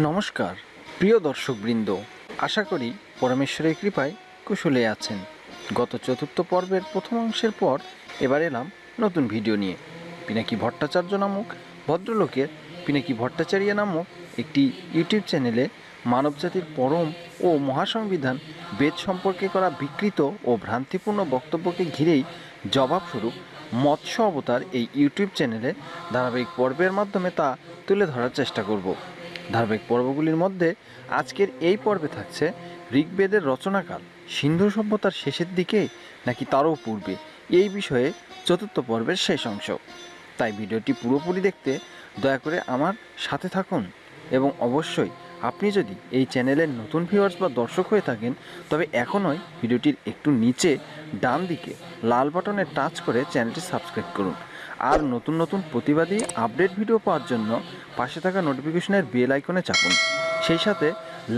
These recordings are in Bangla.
নমস্কার, প্রিয় দর্শকবৃন্দ। আশা করি পরমেশ্বরের কৃপায় কুশলে আছেন। গত চতুর্থ পর্বের প্রথম অংশের পর এবার এলাম নতুন ভিডিও নিয়ে। পিনাকি ভট্টাচার্য নামক ভদ্রলোকের পিনাকি ভট্টাচার্য নামক একটি ইউটিউব চ্যানেলে মানবজাতির পরম ও মহাসংবিধান বেদ সম্পর্কে করা বিকৃত ও ভ্রান্তিপূর্ণ বক্তব্যকে ঘিরেই জবাবস্বরূপ মৎস্য অবতার এই ইউটিউব চ্যানেলে ধারাবাহিক পর্বের মাধ্যমে তা তুলে ধরার চেষ্টা করব। ধারাবাহিক পর্বগুলির মধ্যে আজকের এই পর্বে থাকছে ঋগ্বেদের রচনাকাল। সিন্ধু সভ্যতার শেষের দিকে নাকি তারও পূর্বে? এই বিষয়ে চতুর্থ পর্বের শেষ অংশ। তাই ভিডিওটি পুরোপুরি দেখতে দয়া করে আমার সাথে থাকুন এবং অবশ্যই আপনি যদি এই চ্যানেলের নতুন ভিউয়ার্স বা দর্শক হয়ে থাকেন, তবে এখনই ভিডিওটির একটু নিচে ডান দিকে লাল বাটনে টাচ করে চ্যানেলটি সাবস্ক্রাইব করুন। আর নতুন নতুন প্রতিবাদী আপডেট ভিডিও পাওয়ার জন্য পাশে থাকা নোটিফিকেশনের বেল আইকনে চাপুন। সেই সাথে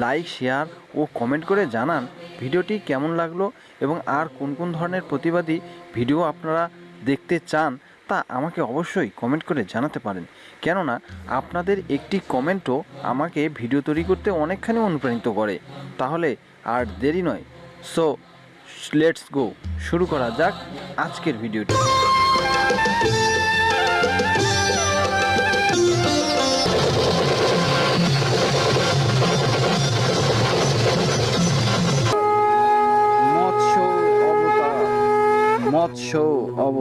লাইক, শেয়ার ও কমেন্ট করে জানান ভিডিওটি কেমন লাগল এবং আর কোন কোন ধরনের প্রতিবাদী ভিডিও আপনারা দেখতে চান তা আমাকে অবশ্যই কমেন্ট করে জানাতে পারেন। কেননা আপনাদের একটি কমেন্টও আমাকে ভিডিও তৈরি করতে অনেকখানি অনুপ্রাণিত করে। তাহলে আর দেরি নয়। সো লেটস গো শুরু করা যাক আজকের ভিডিওটি।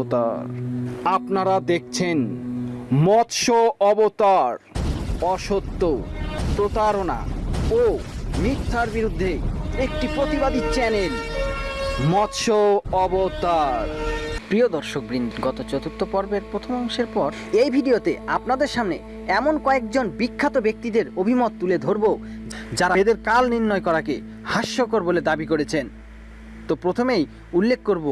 অবতার। আপনারা দেখছেন মৎস্য অবতার অসত্য প্রতারণা ও মিথ্যার বিরুদ্ধে একটি প্রতিবাদী চ্যানেল মৎস্য অবতার। প্রিয় দর্শকবৃন্দ গত চতুর্থ পর্বের প্রথম অংশের পর এই ভিডিওতে আপনাদের সামনে এমন কয়েকজন বিখ্যাত ব্যক্তিদের অভিমত তুলে ধরব যারা এদের কাল নির্ণয় করাকে হাস্যকর বলে দাবি করেছেন। তো প্রথমেই উল্লেখ করব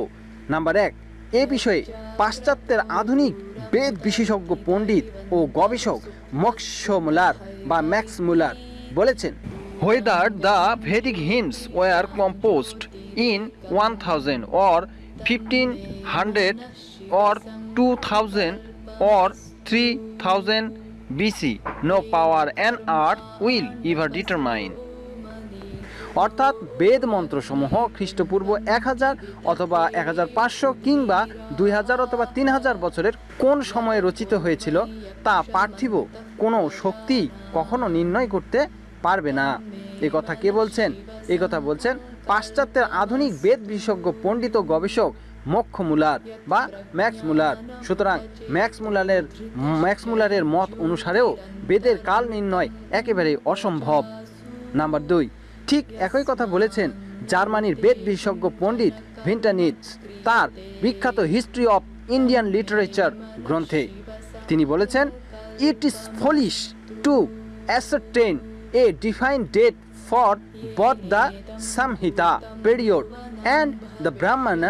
নাম্বার এক এ বিষয়ে পাশ্চাত্যের আধুনিক বেদ বিশেষজ্ঞ পণ্ডিত ও গবেষক মক্স মুলার বা ম্যাক্স মুলার বলেছেন, whether the Vedic hymns were composed in one thousand or fifteen hundred or two thousand or three thousand BC. No power on earth will ever determine. অর্থাৎ বেদ মন্ত্রসমূহ খ্রিস্টপূর্ব এক হাজার অথবা এক হাজার পাঁচশো কিংবা দুই হাজার অথবা তিন হাজার বছরের কোন সময়ে রচিত হয়েছিল তা পার্থিব কোনো শক্তি কখনো নির্ণয় করতে পারবে না। এ কথা কে বলছেন? এই কথা বলছেন পাশ্চাত্যের আধুনিক বেদ বিশেষজ্ঞ পণ্ডিত গবেষক মক্ষ মুলার বা ম্যাক্স মুলার। সুতরাং ম্যাক্স মুলারের ম্যাক্স মুলারের মত অনুসারেও বেদের কাল নির্ণয় একেবারে অসম্ভব। নাম্বার দুই ঠিক একই কথা বলেছেন জার্মানির বেদ বিশেষজ্ঞ পণ্ডিত ভিন্টানিটস তার বিখ্যাত হিস্ট্রি অফ ইন্ডিয়ান লিটারেচার গ্রন্থে। তিনি বলেছেন, it is foolish to ascertain a define date for both the samhita period and the brahmana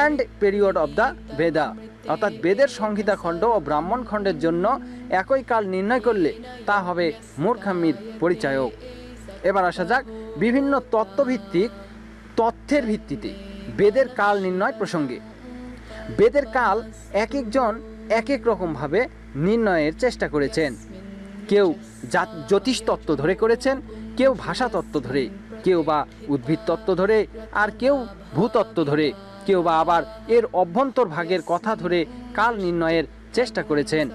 and period of the ভেদা অর্থাৎ বেদের সংহিতা খণ্ড ও ব্রাহ্মণ খণ্ডের জন্য একই কাল নির্ণয় করলে তা হবে মূর্খামির পরিচায়ক। এবার আসা যাক বিভিন্ন তত্ত্বভিত্তিক তথ্যের ভিত্তিতে বেদের কাল নির্ণয় প্রসঙ্গে। বেদের কাল এক একজন এক এক রকমভাবে নির্ণয়ের চেষ্টা করেছেন। কেউ জাত জ্যোতিষ তত্ত্ব ধরে করেছেন, কেউ ভাষা তত্ত্ব ধরে, কেউ বা উদ্ভিদ তত্ত্ব ধরে, আর কেউ ভূতত্ত্ব ধরে, কেউ বা আবার এর অভ্যন্তর ভাগের কথা ধরে কাল নির্ণয়ের চেষ্টা করেছেন।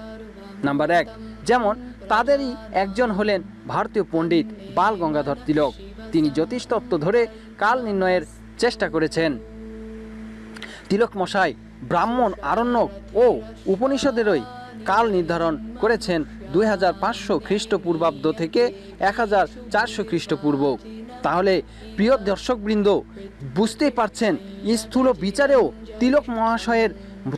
নাম্বার এক, যেমন তাদেরই একজন হলেন ভারতীয় পণ্ডিত বাল গঙ্গাধর তিলক। তিনি জ্যোতিষতত্ত্ব ধরে কাল নির্ণয়ের চেষ্টা করেছেন। তিলক মশাই, ব্রাহ্মণ, আরণ্যক ও উপনিষদেরই কাল নির্ধারণ করেছেন দুই হাজার পাঁচশো খ্রিস্টপূর্বাব্দ থেকে এক হাজার চারশো খ্রিস্টপূর্ব। তাহলে প্রিয় দর্শকবৃন্দ, বুঝতেই পারছেন, স্থূল বিচারেও তিলক মহাশয়ের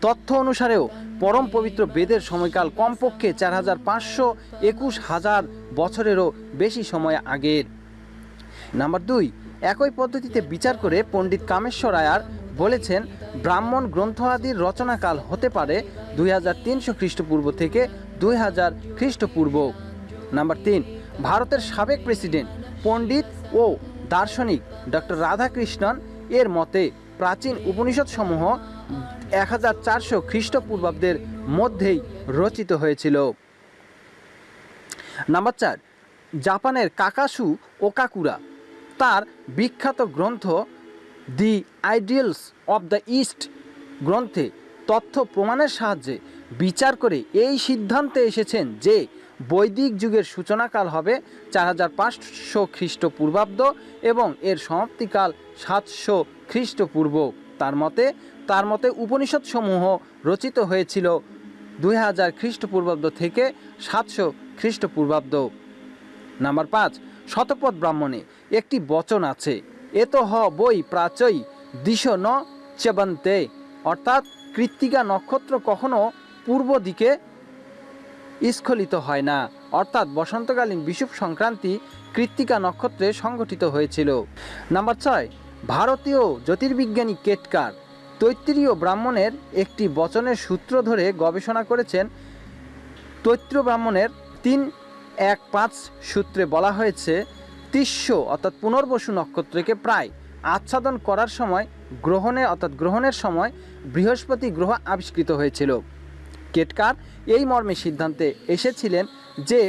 তথ্য অনুসারেও পরম পবিত্র বেদের সময়কাল কমপক্ষে চার হাজার পাঁচশো একুশ হাজার বছরেরও বেশি সময় আগের। নাম্বার দুই, একই পদ্ধতিতে বিচার করে পণ্ডিত কামেশ্বর আয়ার বলেছেন, ব্রাহ্মণ গ্রন্থ আদির রচনাকাল হতে পারে দুই হাজার তিনশো খ্রিস্টপূর্ব থেকে দুই হাজার খ্রিস্টপূর্ব। নাম্বার তিন, ভারতের সাবেক প্রেসিডেন্ট, পণ্ডিত ও দার্শনিক ডক্টর রাধাকৃষ্ণন এর মতে প্রাচীন উপনিষদ সমূহ এক হাজার চারশো খ্রিস্টপূর্বাব্দের মধ্যেই রচিত হয়েছিল। নাম্বার চার, জাপানের কাকাসু ওকাকুরা তার বিখ্যাত গ্রন্থ the ideals of the East গ্রন্থে তথ্য প্রমাণের সাহায্যে বিচার করে এই সিদ্ধান্তে এসেছেন যে বৈদিক যুগের সূচনাকাল হবে চার হাজার পাঁচশো খ্রিস্টপূর্বাব্দ এবং এর সমাপ্তিকাল সাতশো খ্রিস্টপূর্ব। তার মতে তার মতে উপনিষদসমূহ রচিত হয়েছিল দুই হাজার খ্রিস্টপূর্বাব্দ থেকে সাতশো খ্রিস্টপূর্বাব্দ। নাম্বার পাঁচ শতপথ ব্রাহ্মণে একটি বচন আছে এত হ বই প্রাচই দিশ ন চেবন্তে। অর্থাৎ কৃত্তিকা নক্ষত্র কখনো পূর্ব দিকে স্খলিত হয় না। অর্থাৎ বসন্তকালীন বিষুব সংক্রান্তি কৃত্তিকা নক্ষত্রে সংগঠিত হয়েছিল। নাম্বার ছয়, ভারতীয় জ্যোতির্বিজ্ঞানী কেটকার তৈত্রীয় ব্রাহ্মণের একটি বচনের সূত্র ধরে গবেষণা করেছেন তৈত্র ব্রাহ্মণের তিন এক পাঁচ সূত্রে বলা হয়েছে, তিস্য অর্থাৎ পুনর্বসু নক্ষত্রকে প্রায় আচ্ছাদন করার সময়, গ্রহণে অর্থাৎ গ্রহণের সময় বৃহস্পতি গ্রহ আবিষ্কৃত হয়েছিল। কেটকার এই মর্মে সিদ্ধান্তে এসেছিলেন যে,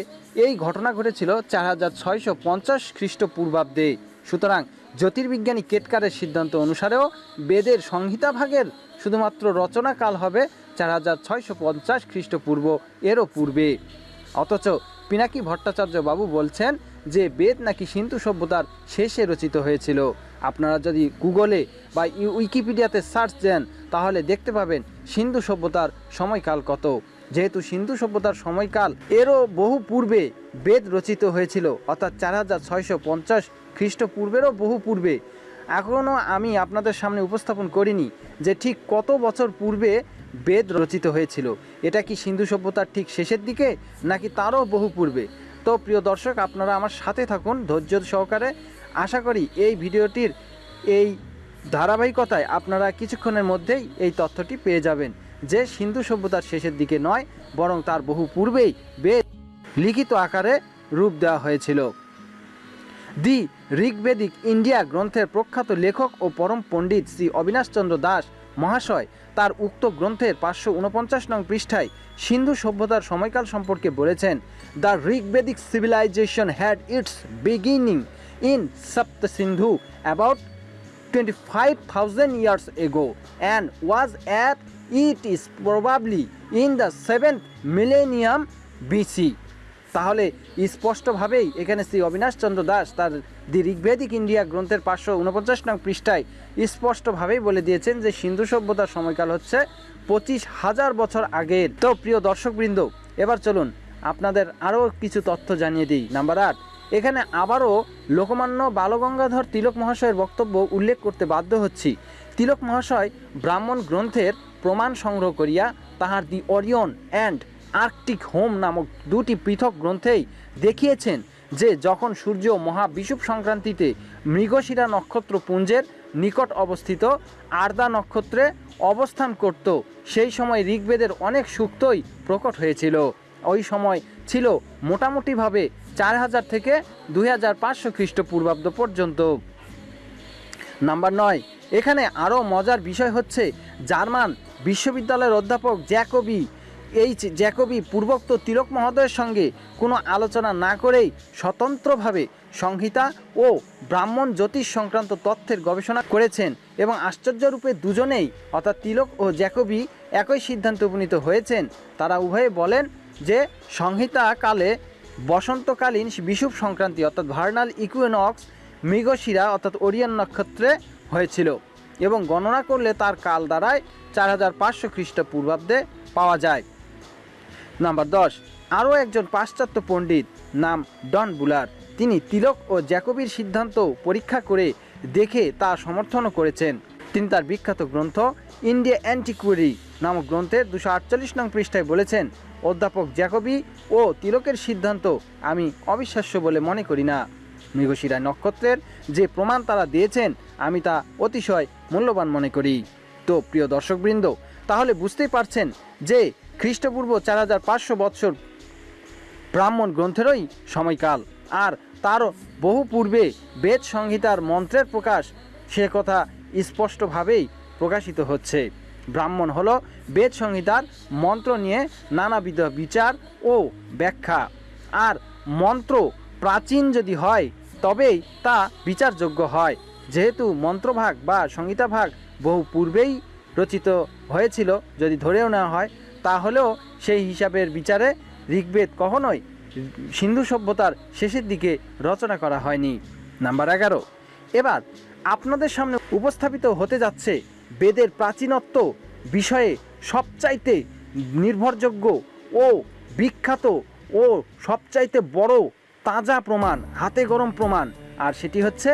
এই ঘটনা ঘটেছিল চার হাজার ছয়শো পঞ্চাশ খ্রিস্টপূর্বাব্দে। সুতরাং জ্যোতির্বিজ্ঞানী কেটকারের সিদ্ধান্ত অনুসারেও বেদের সংহিতা ভাগের শুধুমাত্র রচনাকাল হবে চার হাজার ছয়শো পঞ্চাশ খ্রিস্টপূর্ব, এরও পূর্বে। অথচ পিনাকি ভট্টাচার্য বাবু বলছেন যে বেদ নাকি সিন্ধু সভ্যতার শেষে রচিত হয়েছিল। আপনারা যদি গুগলে বা উইকিপিডিয়াতে সার্চ দেন, তাহলে দেখতে পাবেন সিন্ধু সভ্যতার সময়কাল কত। যেহেতু সিন্ধু সভ্যতার সময়কাল, এরও বহু পূর্বে বেদ রচিত হয়েছিল, অর্থাৎ চার হাজার ছয়শো পঞ্চাশ খ্রিস্টপূর্বেরও বহু পূর্বে। এখনও আমি আপনাদের সামনে উপস্থাপন করিনি যে ঠিক কত বছর পূর্বে বেদ রচিত হয়েছিল। এটা কি সিন্ধু সভ্যতার ঠিক শেষের দিকে, নাকি তারও বহু পূর্বে? তো প্রিয় দর্শক, আপনারা আমার সাথে থাকুন ধৈর্য সহকারে। আশা করি এই ভিডিওটির এই ধারাবাহিকতায় আপনারা কিছুক্ষণের মধ্যেই এই তথ্যটি পেয়ে যাবেন। যে সিন্ধু সভ্যতার শেষের দিকে নয়, বরং তার বহু পূর্বেই বেদ লিখিত আকারে রূপ দেওয়া হয়েছিল। দি ঋগ্বেদিক ইন্ডিয়া গ্রন্থের প্রখ্যাত লেখক ও পরম পণ্ডিত শ্রী অবিনাশচন্দ্র দাস মহাশয় তার উক্ত গ্রন্থের পাঁচশো উনপঞ্চাশ নং পৃষ্ঠায় সিন্ধু সভ্যতার সময়কাল সম্পর্কে বলেছেন the Rigvedic civilisation had its beginning in Sapta Sindhu about 25,000 years ago and was at it is probably in the 7th millennium BC তাহলে স্পষ্টভাবেই এখানে শ্রী অবিনাশ চন্দ্র দাস তার দি ঋগ্বেদিক ইন্ডিয়া গ্রন্থের পাঁচশো উনপঞ্চাশ নং পৃষ্ঠায় স্পষ্টভাবেই বলে দিয়েছেন যে সিন্ধু সভ্যতার সময়কাল হচ্ছে পঁচিশ হাজার বছর আগের। তো প্রিয় দর্শকবৃন্দ, এবার চলুন আপনাদের আরও কিছু তথ্য জানিয়ে দিই। নাম্বার আট, এখানে আবারও লোকমান্য বালগঙ্গাধর তিলক মহাশয়ের বক্তব্য উল্লেখ করতে বাধ্য হচ্ছি। তিলক মহাশয় ব্রাহ্মণ গ্রন্থের প্রমাণ সংগ্রহ করিয়া তাহার the Orion and Arctic home নামক দুটি পৃথক গ্রন্থেই দেখিয়েছেন যে যখন সূর্য মহা বিষুব সংক্রান্তিতে মৃগশিরা নক্ষত্র পুঞ্জের নিকট অবস্থিত আর্দা নক্ষত্রে অবস্থান করত, সেই সময় ঋগ্বেদের অনেক সূক্তই প্রকট হয়েছিল। ওই সময় ছিল মোটামুটিভাবে চার হাজার থেকে দুই হাজার পাঁচশো খ্রিস্টপূর্বাব্দ পর্যন্ত। নাম্বার নয়, এখানে আরও মজার বিষয় হচ্ছে জার্মান বিশ্ববিদ্যালয়ের অধ্যাপক জ্যাকবি এই যে জ্যাকবি পূর্বোক্ত তিলক মহোদয়ের সঙ্গে কোনো আলোচনা না করেই স্বতন্ত্রভাবে সংহিতা ও ব্রাহ্মণ জ্যোতিষ সংক্রান্ত তথ্যের গবেষণা করেছেন এবং আশ্চর্যরূপে দুজনেই, অর্থাৎ তিলক ও জ্যাকবি একই সিদ্ধান্তে উপনীত হয়েছেন, তারা উভয়ে বলেন যে সংহিতা কালে বসন্তকালীন বিষুব সংক্রান্তি, অর্থাৎ ভার্নাল ইকুইনক্স, মৃগশিরা, অর্থাৎ ওরিয়ান নক্ষত্রে হয়েছিল এবং গণনা করলে তার কাল দাঁড়ায় চার হাজার পাঁচশো খ্রিস্টপূর্বাব্দে পাওয়া যায়। নাম্বার দশ, আরও একজন পাশ্চাত্য পণ্ডিত নাম ডন বুলার। তিনি তিলক ও জ্যাকবির সিদ্ধান্ত পরীক্ষা করে দেখে তা সমর্থনও করেছেন। তিনি তার বিখ্যাত গ্রন্থ ইন্ডিয়া অ্যান্টিকুয়ারি নামক গ্রন্থের দুশো আটচল্লিশ নং পৃষ্ঠায় বলেছেন, অধ্যাপক জ্যাকবি ও তিলকের সিদ্ধান্ত আমি অবিশ্বাস্য বলে মনে করি না। মৃগশিরা নক্ষত্রের যে প্রমাণ তারা দিয়েছেন, আমি তা অতিশয় মূল্যবান মনে করি। তো প্রিয় দর্শকবৃন্দ, তাহলে বুঝতেই পারছেন যে খ্রিস্টপূর্ব চার হাজার পাঁচশো বৎসর ব্রাহ্মণ গ্রন্থেরই সময়কাল। আর তারও বহু পূর্বে বেদ সংহিতার মন্ত্রের প্রকাশ সে কথা স্পষ্টভাবেই প্রকাশিত হচ্ছে। ব্রাহ্মণ হলো বেদ সংহিতার মন্ত্র নিয়ে নানাবিধ বিচার ও ব্যাখ্যা। আর মন্ত্র প্রাচীন যদি হয়, তবেই তা বিচারযোগ্য হয়। যেহেতু মন্ত্রভাগ বা সংহিতাভাগ বহু পূর্বেই রচিত হয়েছিল, যদি ধরেও নেওয়া হয় তাহলেও সেই হিসাবের বিচারে ঋগ্বেদ কখনোই সিন্ধু সভ্যতার শেষের দিকে রচনা করা হয়নি। নাম্বার এগারো। এবার আপনাদের সামনে উপস্থাপিত হতে যাচ্ছে বেদের প্রাচীনত্ব বিষয়ে সবচাইতে নির্ভরযোগ্য ও বিখ্যাত ও সবচাইতে বড় তাজা প্রমাণ, হাতে গরম প্রমাণ, আর সেটি হচ্ছে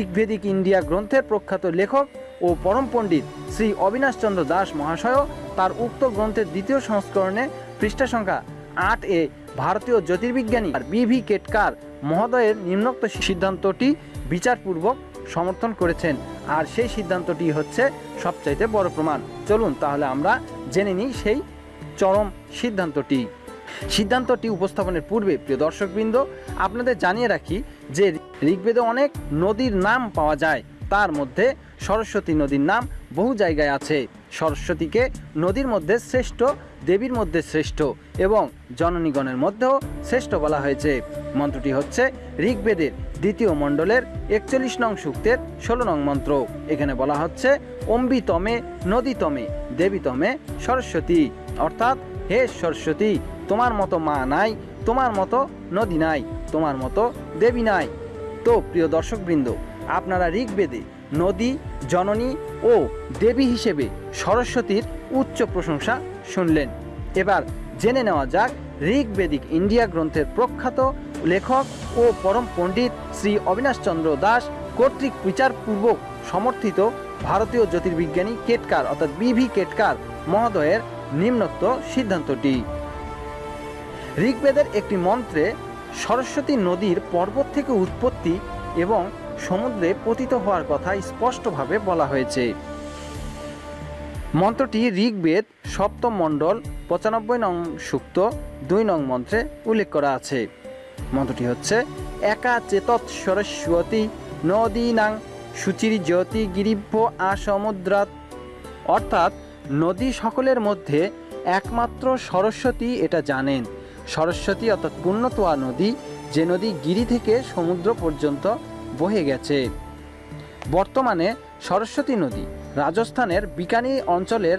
ঋগ্বেদিক ইন্ডিয়া গ্রন্থের প্রখ্যাত লেখক ও পরম পণ্ডিত শ্রী অবিনাশচন্দ্র দাস মহাশয় তার উক্ত গ্রন্থের দ্বিতীয় সংস্করণে পৃষ্ঠা সংখ্যা আট এ ভারতীয় জ্যোতির্বিজ্ঞানী আর বিভি কেটকার মহোদয়ের নিম্নোক্ত সিদ্ধান্তটি বিচারপূর্বক সমর্থন করেছেন। আর সেই সিদ্ধান্তটি হচ্ছে সবচাইতে বড় প্রমাণ। চলুন তাহলে আমরা জেনে নিই সেই চরম সিদ্ধান্তটি। সিদ্ধান্তটি উপস্থাপনের পূর্বে, প্রিয় দর্শকবৃন্দ, আপনাদের জানিয়ে রাখি যে ঋগ্বেদে অনেক নদীর নাম পাওয়া যায়। তার মধ্যে সরস্বতী নদীর নাম বহু জায়গায় আছে। সরস্বতীকে নদীর মধ্যে শ্রেষ্ঠ, দেবীর মধ্যে শ্রেষ্ঠ এবং জননীগণের মধ্যেও শ্রেষ্ঠ বলা হয়েছে। মন্ত্রটি হচ্ছে ঋগ্বেদের দ্বিতীয় মণ্ডলের একচল্লিশ নং সূক্তের ষোলো নং মন্ত্র। এখানে বলা হচ্ছে, অম্বিতমে নদীতমে দেবীতমে সরস্বতী। অর্থাৎ, হে সরস্বতী, তোমার মতো মা নাই, তোমার মতো নদী নাই, তোমার মতো দেবী নাই। তো, প্রিয় দর্শকবৃন্দ, আপনারা ঋগ্বেদে নদী, জননী ও দেবী হিসেবে সরস্বতীর উচ্চ প্রশংসা শুনলেন। এবার জেনে নেওয়া যাক ঋগ্বেদিক ইন্ডিয়া গ্রন্থের প্রখ্যাত লেখক ও পরম পণ্ডিত শ্রী অবিনাশচন্দ্র দাস কর্তৃক বিচারপূর্বক সমর্থিত ভারতীয় জ্যোতির্বিজ্ঞানী কেটকার, অর্থাৎ বিভি কেটকার মহোদয়ের নিম্নোক্ত সিদ্ধান্তটি। ঋগ্বেদের একটি মন্ত্রে সরস্বতী নদীর পর্বত থেকে উৎপত্তি এবং সমুদ্রে পতিত হওয়ার কথা স্পষ্টভাবে বলা হয়েছে। মন্ত্রটি ঋগ্বেদ সপ্তম মণ্ডল পঁচানব্বই নং সূক্ত দুই নং মন্ত্রে উল্লেখ করা আছে। মন্ত্রটি হচ্ছে, একা চেতৎ সরস্বতী নদীনাং সুচির জ্যোতি গিরিভ্য আসমুদ্রাত অর্থাৎ, নদী সকলের মধ্যে একমাত্র সরস্বতী এটা জানেন। সরস্বতী অর্থাৎ পুণ্যতোয়া নদী, যে নদী গিরি থেকে সমুদ্র পর্যন্ত বহে গেছে। বর্তমানে সরস্বতী নদী রাজস্থানের বিকানি অঞ্চলের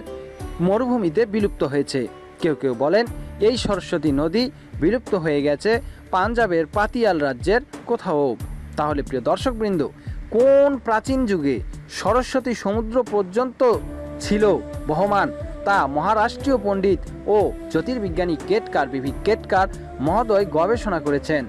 মরুভূমিতে বিলুপ্ত হয়েছে। কেউ কেউ বলেন, এই সরস্বতী নদী বিলুপ্ত হয়ে গেছে পাঞ্জাবের পাতিয়াল রাজ্যের কোথাও। তাহলে প্রিয় দর্শকবৃন্দ, কোন প্রাচীন যুগে সরস্বতী সমুদ্র পর্যন্ত ছিল বহমান? তা মহারাষ্ট্রীয় পণ্ডিত ও জ্যোতির্বিজ্ঞানী কেটকার বিভি কেটকার মহোদয় গবেষণা করেছেন।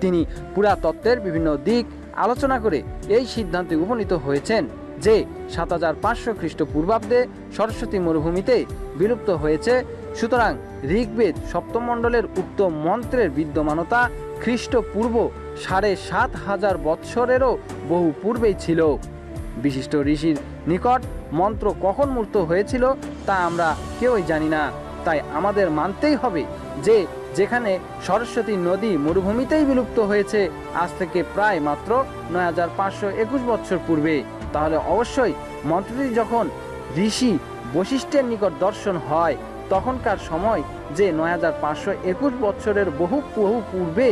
তিনি পুরাতত্ত্বের বিভিন্ন দিক আলোচনা করে এই সিদ্ধান্তে উপনীত হয়েছেন যে সাত হাজার পাঁচশো খ্রিস্টপূর্বাব্দে সরস্বতী মরুভূমিতে বিলুপ্ত হয়েছে। সুতরাং ঋগ্বেদ সপ্তমণ্ডলের উক্ত মন্ত্রের বিদ্যমানতা খ্রিস্টপূর্ব সাড়ে সাত হাজার বৎসরেরও বহু পূর্বেই ছিল। বিশিষ্ট ঋষির নিকট মন্ত্র কখন মূর্ত হয়েছিল তা আমরা কেউই জানি না। তাই আমাদের মানতেই হবে যে যেখানে সরস্বতী নদী মরুভূমিতেই বিলুপ্ত হয়েছে। আজ থেকে প্রায় মাত্র নয় হাজার পাঁচশো একুশ বছর পূর্বে। তাহলে অবশ্যই মন্ত্রটি যখন ঋষি বশিষ্ঠের নিকট দর্শন হয়, তখনকার সময় যে নয় হাজার পাঁচশো একুশ বছরের বহু বহু পূর্বে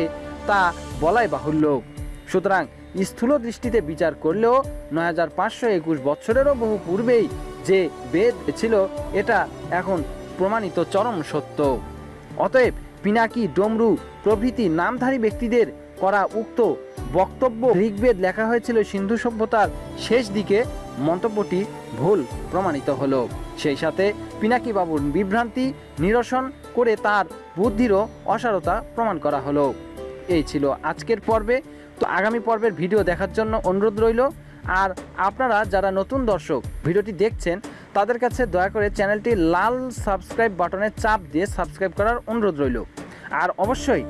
তা বলাই বাহুল্য। সুতরাং স্থূল দৃষ্টিতে বিচার করলেও নয় হাজার পাঁচশো একুশ বছরেরও বহু পূর্বেই যে বেদ ছিল, এটা এখন প্রমাণিত চরম সত্য। অতএব পিনাকি, ডমরু প্রভৃতি নামধারী ব্যক্তিদের করা উক্ত বক্তব্য ঋগ্বেদ লেখা হয়েছিল সিন্ধু সভ্যতার শেষ দিকে। মন্তব্যটি ভুল প্রমাণিত হলো। সেই সাথে পিনাকি বাবুর বিভ্রান্তি নিরসন করে তার বুদ্ধিরও অসারতা প্রমাণ করা হলো। এই ছিল আজকের পর্বে। তো আগামী পর্বের ভিডিও দেখার জন্য অনুরোধ রইল। আর আপনারা যারা নতুন দর্শক, ভিডিওটি দেখছেন তাদের কাছে দয়া করে চ্যানেলটি লাল সাবস্ক্রাইব বাটনে চাপ দিয়ে সাবস্ক্রাইব করার অনুরোধ রইল। আর অবশ্যই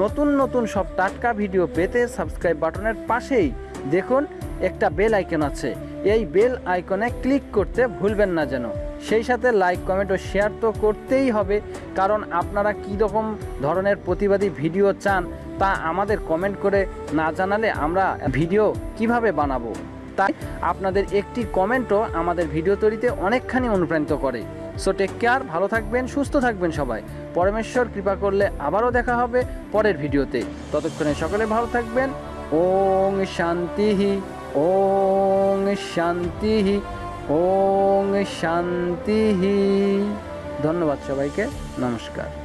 নতুন নতুন সব টাটকা ভিডিও পেতে সাবস্ক্রাইব বাটনের পাশেই দেখুন একটা বেল আইকন আছে। এই বেল আইকনে ক্লিক করতে ভুলবেন না যেন। সেই সাথে লাইক, কমেন্ট ও শেয়ার তো করতেই হবে। কারণ আপনারা কী রকম ধরনের প্রতিবাদী ভিডিও চান তা আমাদের কমেন্ট করে না জানালে আমরা ভিডিও কীভাবে বানাবো? তাই আপনাদের একটি কমেন্টও আমাদের ভিডিও তৈরিতে অনেকখানি অনুপ্রাণিত করে। সো টেক কেয়ার ভালো থাকবেন, সুস্থ থাকবেন সবাই। পরমেশ্বর কৃপা করলে আবারও দেখা হবে পরের ভিডিওতে। ততক্ষণে সকলে ভালো থাকবেন। ওং শান্তিহি ওং শান্তিহি ওং শান্তিহি। ধন্যবাদ সবাইকে। নমস্কার।